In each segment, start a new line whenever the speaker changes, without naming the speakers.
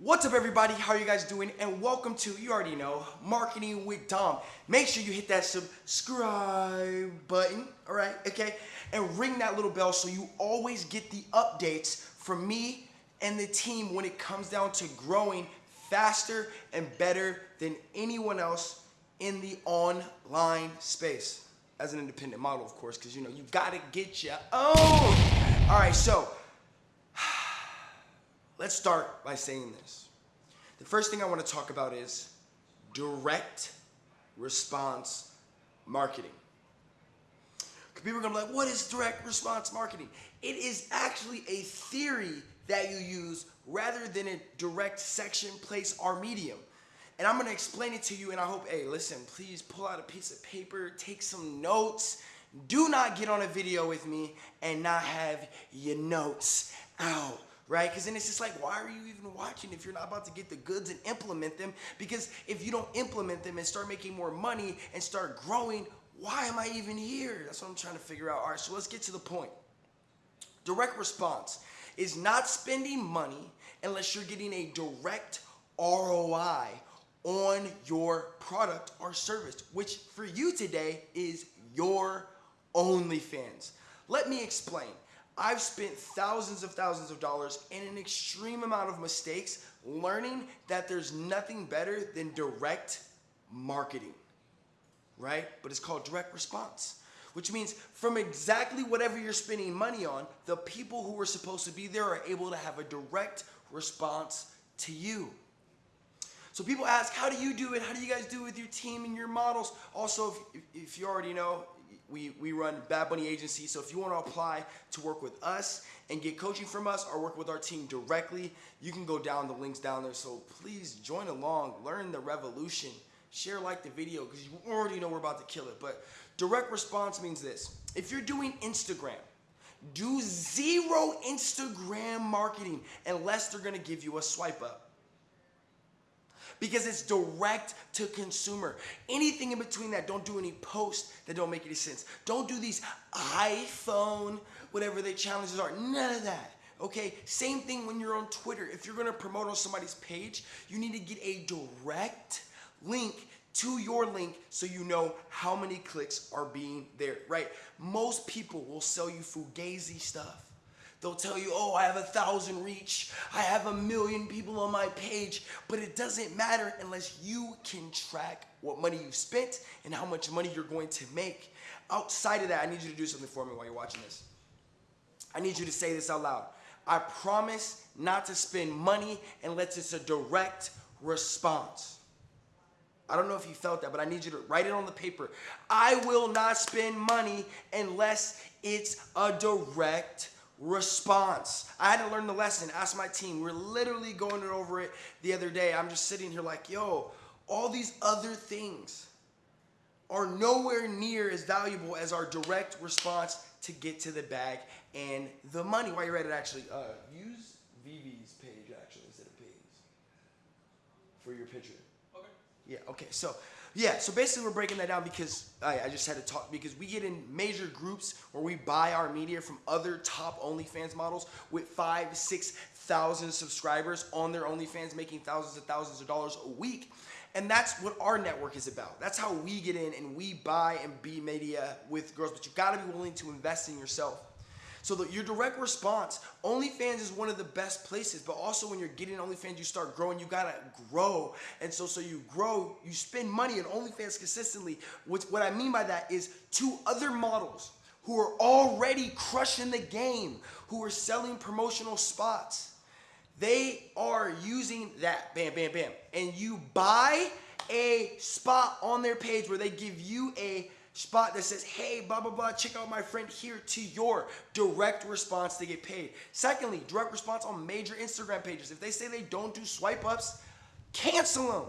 What's up everybody, how are you guys doing? And welcome to, you already know, Marketing with Dom. Make sure you hit that subscribe button, all right, okay? And ring that little bell so you always get the updates from me and the team when it comes down to growing faster and better than anyone else in the online space. As an independent model, of course, because you know, you gotta get your own. All right, so Let's start by saying this. The first thing I want to talk about is direct response marketing. People are gonna be like, what is direct response marketing? It is actually a theory that you use rather than a direct section, place, or medium. And I'm gonna explain it to you and I hope, hey, listen, please pull out a piece of paper, take some notes. Do not get on a video with me and not have your notes out right? Because then it's just like, why are you even watching if you're not about to get the goods and implement them? Because if you don't implement them and start making more money and start growing, why am I even here? That's what I'm trying to figure out. All right, so let's get to the point. Direct response is not spending money unless you're getting a direct ROI on your product or service, which for you today is your OnlyFans. Let me explain. I've spent thousands of thousands of dollars and an extreme amount of mistakes learning that there's nothing better than direct marketing, right? But it's called direct response, which means from exactly whatever you're spending money on, the people who are supposed to be there are able to have a direct response to you. So people ask, how do you do it? How do you guys do it with your team and your models? Also, if, if you already know, we, we run Bad Bunny Agency. So if you want to apply to work with us and get coaching from us or work with our team directly, you can go down the links down there. So please join along, learn the revolution, share like the video because you already know we're about to kill it. But direct response means this. If you're doing Instagram, do zero Instagram marketing unless they're going to give you a swipe up because it's direct to consumer. Anything in between that, don't do any posts that don't make any sense. Don't do these iPhone, whatever the challenges are, none of that. Okay, same thing when you're on Twitter. If you're gonna promote on somebody's page, you need to get a direct link to your link so you know how many clicks are being there, right? Most people will sell you fugazi stuff. They'll tell you, oh, I have a thousand reach. I have a million people on my page. But it doesn't matter unless you can track what money you've spent and how much money you're going to make. Outside of that, I need you to do something for me while you're watching this. I need you to say this out loud. I promise not to spend money unless it's a direct response. I don't know if you felt that, but I need you to write it on the paper. I will not spend money unless it's a direct response. I had to learn the lesson, ask my team. We're literally going over it the other day. I'm just sitting here like, yo, all these other things are nowhere near as valuable as our direct response to get to the bag and the money. While you're at it, actually, uh, use Vivi's page actually instead of Pay's for your picture. Okay. Yeah, okay. So yeah, so basically we're breaking that down because I, I, just had to talk because we get in major groups where we buy our media from other top OnlyFans models with five, six thousand subscribers on their OnlyFans, making thousands and thousands of dollars a week. And that's what our network is about. That's how we get in and we buy and be media with girls. But you gotta be willing to invest in yourself. So the, your direct response, OnlyFans is one of the best places, but also when you're getting OnlyFans, you start growing, you gotta grow. And so, so you grow, you spend money on OnlyFans consistently. What, what I mean by that is two other models who are already crushing the game, who are selling promotional spots. They are using that, bam, bam, bam. And you buy a spot on their page where they give you a spot that says, hey, blah, blah, blah, check out my friend here to your direct response to get paid. Secondly, direct response on major Instagram pages. If they say they don't do swipe ups, cancel them.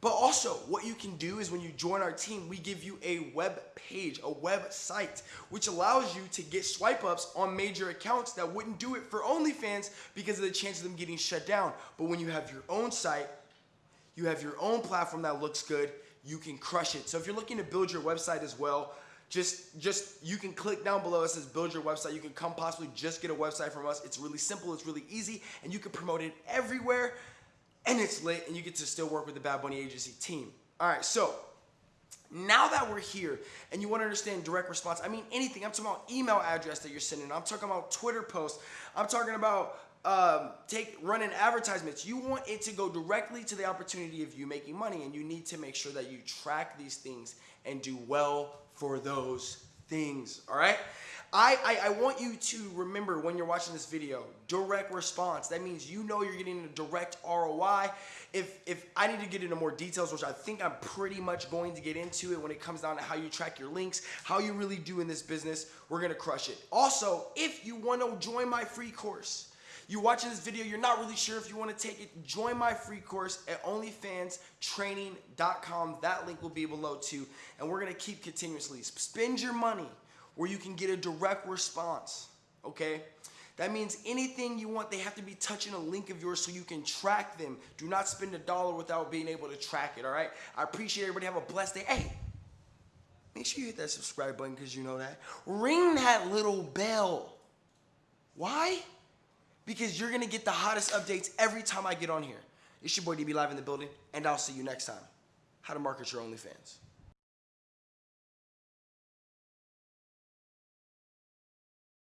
But also, what you can do is when you join our team, we give you a web page, a website, which allows you to get swipe ups on major accounts that wouldn't do it for OnlyFans because of the chance of them getting shut down. But when you have your own site, you have your own platform that looks good, you can crush it. So if you're looking to build your website as well, just just you can click down below it says build your website you can come possibly just get a website from us it's really simple it's really easy and you can promote it everywhere and it's lit, and you get to still work with the Bad Bunny Agency team. All right, so now that we're here and you want to understand direct response, I mean anything. I'm talking about email address that you're sending. I'm talking about Twitter posts. I'm talking about um, take running advertisements. You want it to go directly to the opportunity of you making money, and you need to make sure that you track these things and do well for those things. All right. I, I, I, want you to remember when you're watching this video, direct response. That means you know you're getting a direct ROI. If, if I need to get into more details, which I think I'm pretty much going to get into it when it comes down to how you track your links, how you really do in this business, we're gonna crush it. Also, if you wanna join my free course, you're watching this video, you're not really sure if you want to take it, join my free course at onlyfanstraining.com. That link will be below too. And we're going to keep continuously. Spend your money where you can get a direct response. Okay? That means anything you want, they have to be touching a link of yours so you can track them. Do not spend a dollar without being able to track it, all right? I appreciate everybody. Have a blessed day. Hey, make sure you hit that subscribe button because you know that. Ring that little bell. Why? Because you're to get the hottest updates every time I get on here. It's your boy DB Live in the building, and I'll see you next time. How to market your OnlyFans.